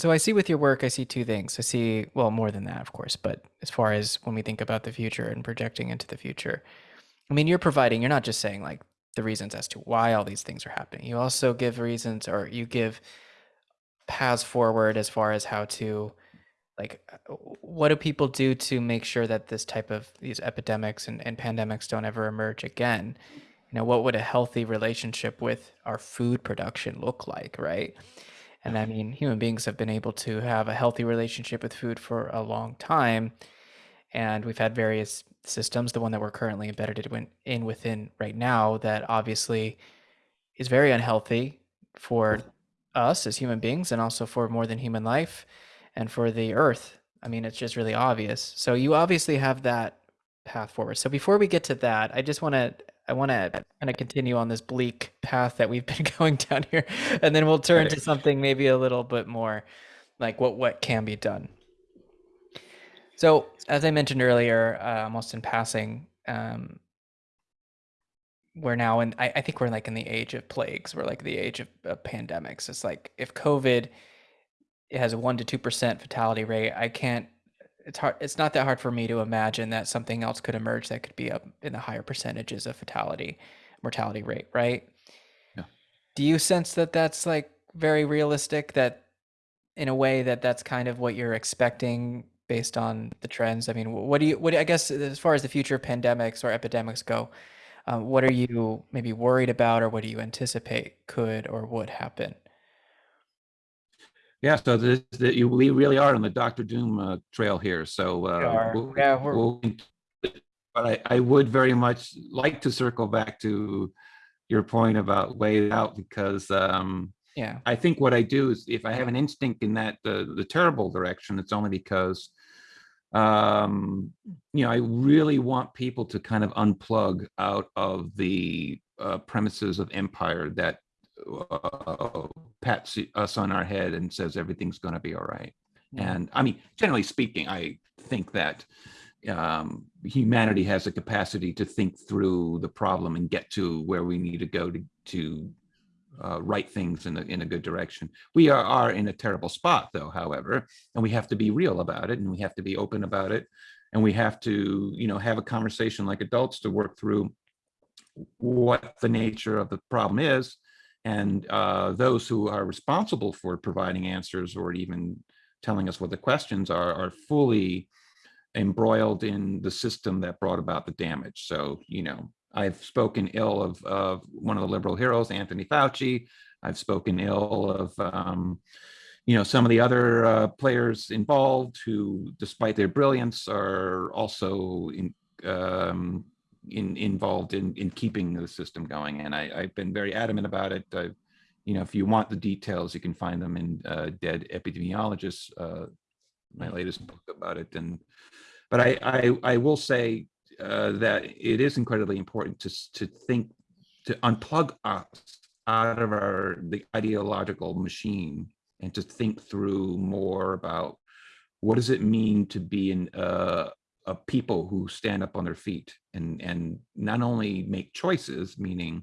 so I see with your work, I see two things. I see, well, more than that, of course, but as far as when we think about the future and projecting into the future, I mean, you're providing, you're not just saying like the reasons as to why all these things are happening. You also give reasons or you give paths forward as far as how to like uh, what do people do to make sure that this type of these epidemics and, and pandemics don't ever emerge again you know what would a healthy relationship with our food production look like right and i mean human beings have been able to have a healthy relationship with food for a long time and we've had various systems the one that we're currently embedded in within right now that obviously is very unhealthy for mm-hmm. us as human beings and also for more than human life and for the earth. I mean, it's just really obvious. So you obviously have that path forward. So before we get to that, I just want to I want to kind of continue on this bleak path that we've been going down here, and then we'll turn right. to something maybe a little bit more like what what can be done. So as I mentioned earlier, uh, almost in passing, um, we're now in. I, I, think we're like in the age of plagues. We're like the age of, of pandemics. It's like if COVID has a one to two percent fatality rate. I can't. It's hard. It's not that hard for me to imagine that something else could emerge that could be up in the higher percentages of fatality mortality rate. Right. Yeah. Do you sense that that's like very realistic? That in a way that that's kind of what you're expecting based on the trends. I mean, what do you? What I guess as far as the future of pandemics or epidemics go, um, what are you maybe worried about, or what do you anticipate could or would happen? Yeah, so this, the, you, we really are on the Doctor Doom uh, trail here. So uh, we'll, yeah, we're... We'll, but I, I would very much like to circle back to your point about way out because um, yeah, I think what I do is if I have an instinct in that the the terrible direction, it's only because um, you know I really want people to kind of unplug out of the uh, premises of empire that uh, pats us on our head and says everything's going to be all right. And I mean, generally speaking, I think that um, humanity has a capacity to think through the problem and get to where we need to go to to uh, right things in a, in a good direction. We are, are in a terrible spot, though, however, and we have to be real about it and we have to be open about it. And we have to, you know, have a conversation like adults to work through what the nature of the problem is and uh, those who are responsible for providing answers or even telling us what the questions are, are fully embroiled in the system that brought about the damage. So, you know, I've spoken ill of, of one of the liberal heroes, Anthony Fauci. I've spoken ill of, um, you know, some of the other uh, players involved who, despite their brilliance, are also in, um, in, involved in, in keeping the system going. And I, have been very adamant about it. I, you know, if you want the details, you can find them in uh, Dead Epidemiologists, uh, my latest book about it. And, but I, I, I will say uh, that it is incredibly important to, to think, to unplug us out of our, the ideological machine and to think through more about what does it mean to be in uh, of people who stand up on their feet and and not only make choices, meaning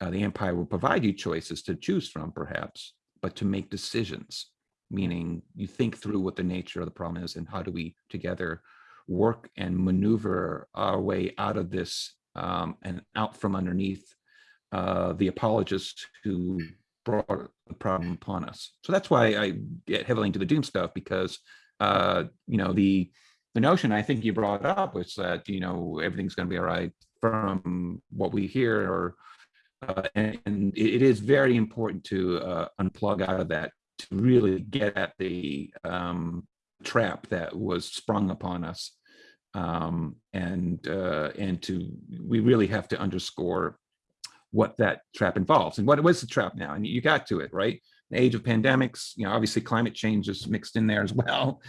uh, the empire will provide you choices to choose from, perhaps, but to make decisions, meaning you think through what the nature of the problem is and how do we together work and maneuver our way out of this um, and out from underneath uh, the apologists who brought the problem upon us. So that's why I get heavily into the doom stuff because uh, you know the the notion I think you brought up was that you know everything's going to be all right from what we hear, or uh, and, and, it is very important to uh, unplug out of that to really get at the um, trap that was sprung upon us, um, and uh, and to we really have to underscore what that trap involves and what was the trap now, and you got to it right the age of pandemics, you know, obviously climate change is mixed in there as well.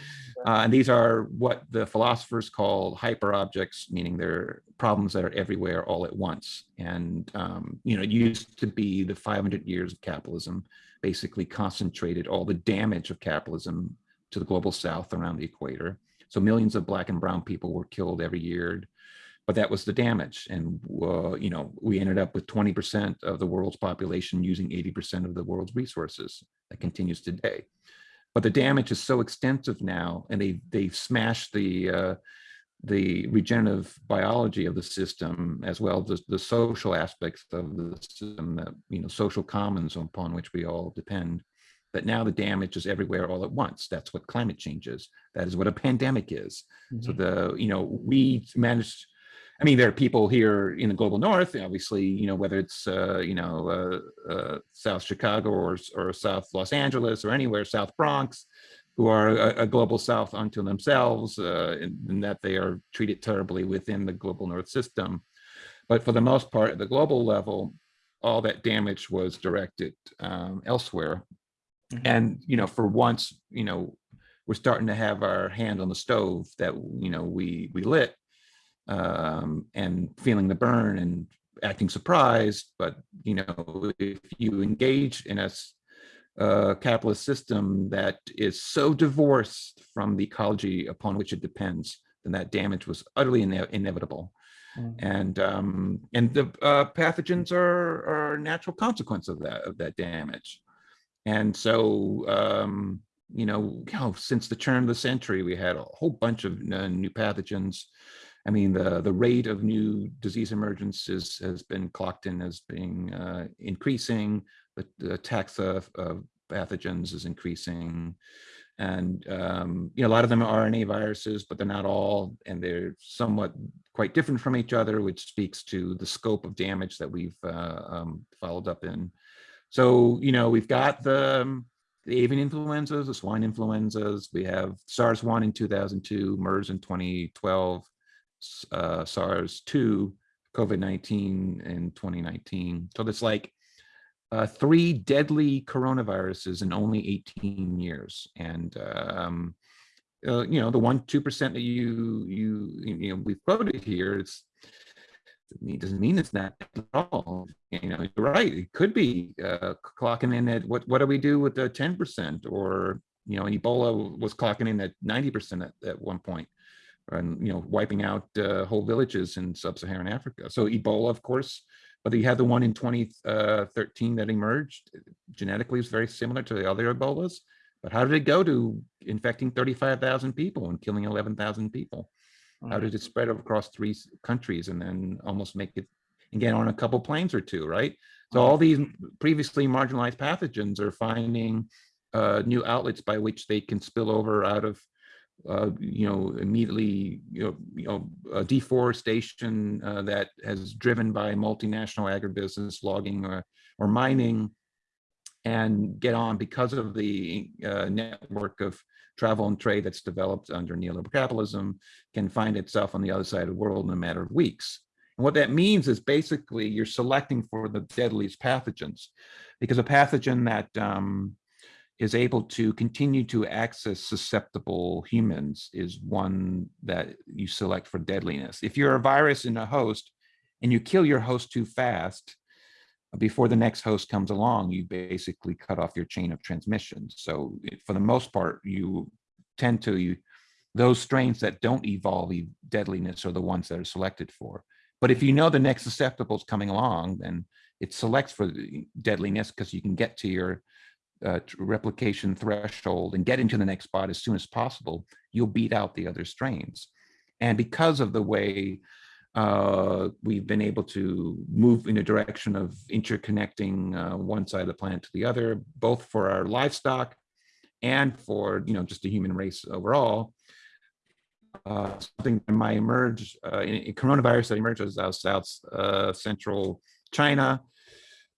Uh, and these are what the philosophers call hyper objects, meaning they're problems that are everywhere all at once. And, um, you know, it used to be the 500 years of capitalism basically concentrated all the damage of capitalism to the global south around the equator. So millions of black and brown people were killed every year but that was the damage. And, uh, you know, we ended up with 20% of the world's population using 80% of the world's resources. That continues today. but the damage is so extensive now, and they they've smashed the uh, the regenerative biology of the system as well as the social aspects of the system that you know social commons upon which we all depend that now the damage is everywhere all at once that's what climate change is that is what a pandemic is mm -hmm. so the you know we managed I mean, there are people here in the global north, obviously, you know, whether it's, uh, you know, uh, uh, South Chicago or, or South Los Angeles or anywhere, South Bronx, who are a, a global south unto themselves uh, in, in, that they are treated terribly within the global north system. But for the most part, at the global level, all that damage was directed um, elsewhere. Mm -hmm. And, you know, for once, you know, we're starting to have our hand on the stove that, you know, we, we lit um, and feeling the burn and acting surprised. But, you know, if you engage in a uh, capitalist system that is so divorced from the ecology upon which it depends, then that damage was utterly ine inevitable. Mm. And um, and the uh, pathogens are, are a natural consequence of that of that damage. And so um, you know, know, since the turn of the century, we had a whole bunch of uh, new pathogens. I mean, the the rate of new disease emergence has been clocked in as being uh, increasing the, the tax of, of, pathogens is increasing. And, um, you know, a lot of them are RNA viruses, but they're not all, and they're somewhat quite different from each other, which speaks to the scope of damage that we've uh, um, followed up in. So, you know, we've got the, um, the avian influenzas, the swine influenzas, we have SARS-1 in 2002, MERS in 2012, uh, SARS-2, COVID-19 in 2019. So it's like uh, three deadly coronaviruses in only 18 years. And, um, uh, you know, the one, 2% that you, you, you know, we've quoted here, it's, it doesn't mean it's not at all. You know, you're right. It could be uh, clocking in at what, what do we do with the 10% or, you know, Ebola was clocking in at 90% at, at one point and, you know, wiping out uh, whole villages in sub-Saharan Africa. So Ebola, of course, but you had the one in 2013 that emerged. Genetically, it's very similar to the other Ebolas. But how did it go to infecting 35,000 people and killing 11,000 people? How did it spread across three countries and then almost make it again on a couple planes or two, right? So all these previously marginalized pathogens are finding uh, new outlets by which they can spill over out of uh, you know, immediately, you know, you know, deforestation uh, that has driven by multinational agribusiness, logging or, or mining, and get on because of the uh, network of travel and trade that's developed under neoliberal capitalism, can find itself on the other side of the world in a matter of weeks. And what that means is basically you're selecting for the deadliest pathogens, because a pathogen that um, is able to continue to access susceptible humans is one that you select for deadliness. If you're a virus in a host and you kill your host too fast, before the next host comes along, you basically cut off your chain of transmission. So for the most part, you tend to, you, those strains that don't evolve deadliness are the ones that are selected for. But if you know the next susceptible is coming along, then it selects for deadliness because you can get to your uh, replication threshold and get into the next spot as soon as possible, you'll beat out the other strains. And because of the way uh, we've been able to move in a direction of interconnecting uh, one side of the planet to the other, both for our livestock and for you know just the human race overall. Uh, something that might emerge uh, in, in, coronavirus that emerges out of South Central China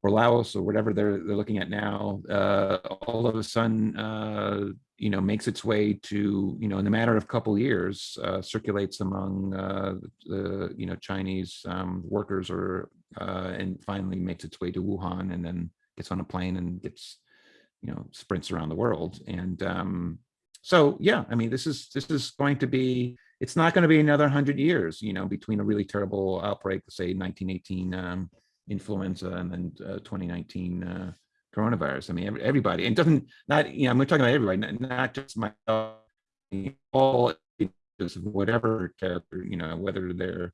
or Laos or whatever they're they're looking at now, uh, all of a sudden, uh, you know, makes its way to you know in a matter of a couple years, uh, circulates among uh, the you know Chinese um, workers or uh, and finally makes its way to Wuhan and then gets on a plane and gets you know sprints around the world and um, so yeah, I mean this is this is going to be it's not going to be another hundred years, you know, between a really terrible outbreak, say 1918. Um, influenza and then uh, 2019 uh, coronavirus. I mean, every, everybody, and doesn't not, you know, I'm talking about everybody, not, not just my all whatever character, you know, whether they're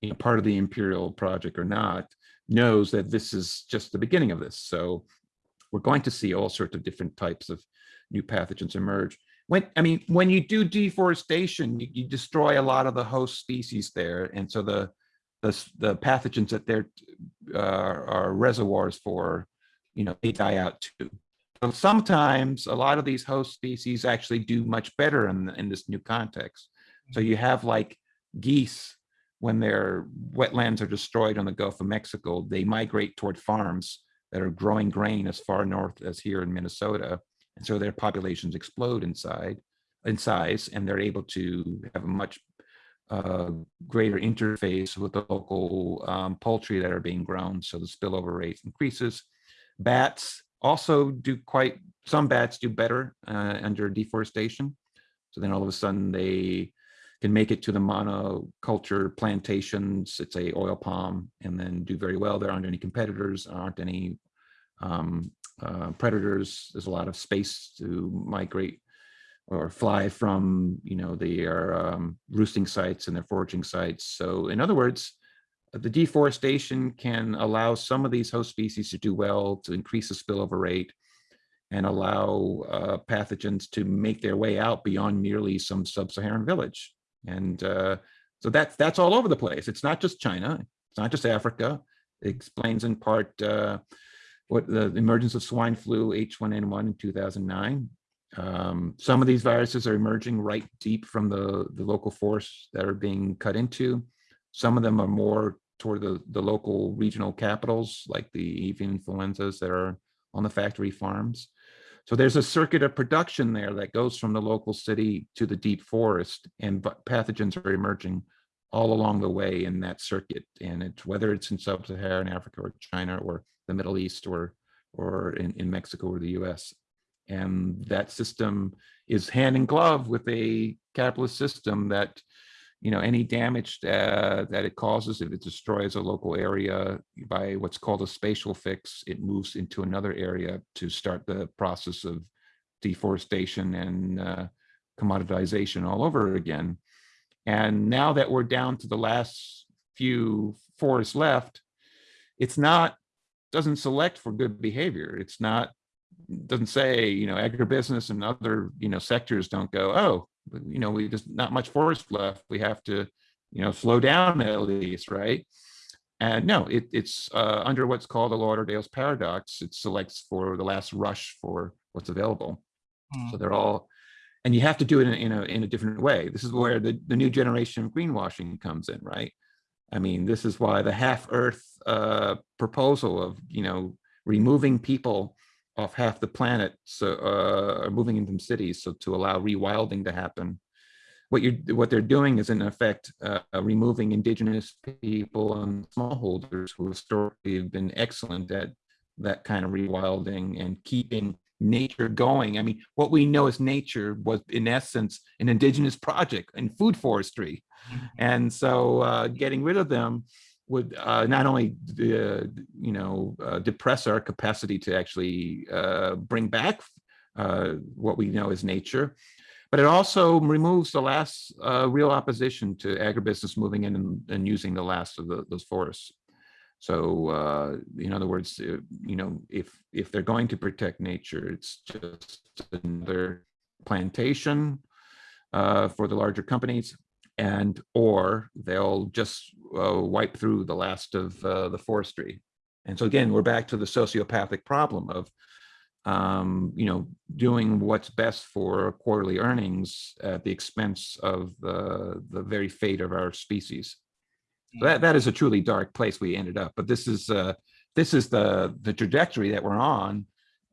you know, part of the imperial project or not, knows that this is just the beginning of this. So we're going to see all sorts of different types of new pathogens emerge. When I mean, when you do deforestation, you, you destroy a lot of the host species there, and so the the, the pathogens that they're uh, are reservoirs for, you know, they die out too. So sometimes a lot of these host species actually do much better in, in this new context. So you have like geese, when their wetlands are destroyed on the Gulf of Mexico, they migrate toward farms that are growing grain as far north as here in Minnesota. And so their populations explode inside in size and they're able to have a much uh, greater interface with the local um, poultry that are being grown. So the spillover rate increases. Bats also do quite, some bats do better uh, under deforestation. So then all of a sudden they can make it to the monoculture plantations. It's a oil palm and then do very well. There aren't any competitors, aren't any um, uh, predators. There's a lot of space to migrate or fly from, you know, their um, roosting sites and their foraging sites. So in other words, the deforestation can allow some of these host species to do well to increase the spillover rate and allow uh, pathogens to make their way out beyond merely some sub-Saharan village. And uh, so that's that's all over the place. It's not just China. It's not just Africa. It explains in part uh, what the emergence of swine flu H1N1 in 2009. Um, some of these viruses are emerging right deep from the, the local forests that are being cut into. Some of them are more toward the, the local regional capitals, like the avian influenzas that are on the factory farms. So there's a circuit of production there that goes from the local city to the deep forest and pathogens are emerging all along the way in that circuit. And it's whether it's in sub-Saharan Africa or China or the Middle East or, or in, in Mexico or the US. And that system is hand in glove with a capitalist system that you know, any damage uh, that it causes, if it destroys a local area by what's called a spatial fix, it moves into another area to start the process of deforestation and uh, commoditization all over again. And now that we're down to the last few forests left, it's not, doesn't select for good behavior. It's not, doesn't say, you know, agribusiness and other, you know, sectors don't go, oh, you know, we just not much forest left. We have to, you know, slow down at least, right? And no, it, it's uh, under what's called the Lauderdale's paradox. It selects for the last rush for what's available. Mm. So they're all, and you have to do it in, in, a in a different way. This is where the the new generation of greenwashing comes in, right? I mean, this is why the half Earth uh, proposal of you know removing people off half the planet so uh, are moving into cities so to allow rewilding to happen. What you're what they're doing is in effect uh, removing indigenous people and smallholders who historically have been excellent at that kind of rewilding and keeping nature going. I mean what we know as nature was in essence an indigenous project in food forestry. Mm-hmm. and so uh, getting rid of them would uh, not only uh, you know uh, depress our capacity to actually uh, bring back uh, what we know as nature, but it also removes the last uh, real opposition to agribusiness moving in and, and using the last of the, those forests. So in other words, you know, if if they're going to protect nature, it's just another plantation for the larger companies and or they'll just uh, wipe through the last of uh, the forestry. And so again, we're back to the sociopathic problem of, um, you know, doing what's best for quarterly earnings at the expense of the, the very fate of our species. So that, that is a truly dark place we ended up. But this is uh, this is the the trajectory that we're on,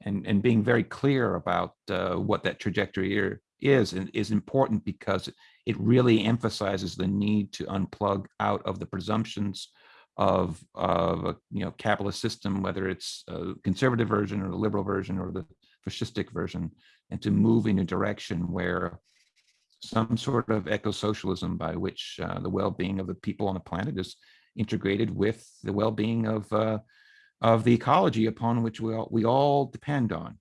and and being very clear about uh, what that trajectory is and is important because it really emphasizes the need to unplug out of the presumptions of, of a you know capitalist system, whether it's a conservative version or the liberal version or the fascistic version, and to move in a direction where some sort of eco-socialism by which uh, the well-being of the people on the planet is integrated with the well-being of uh, of the ecology upon which we all, we all depend on.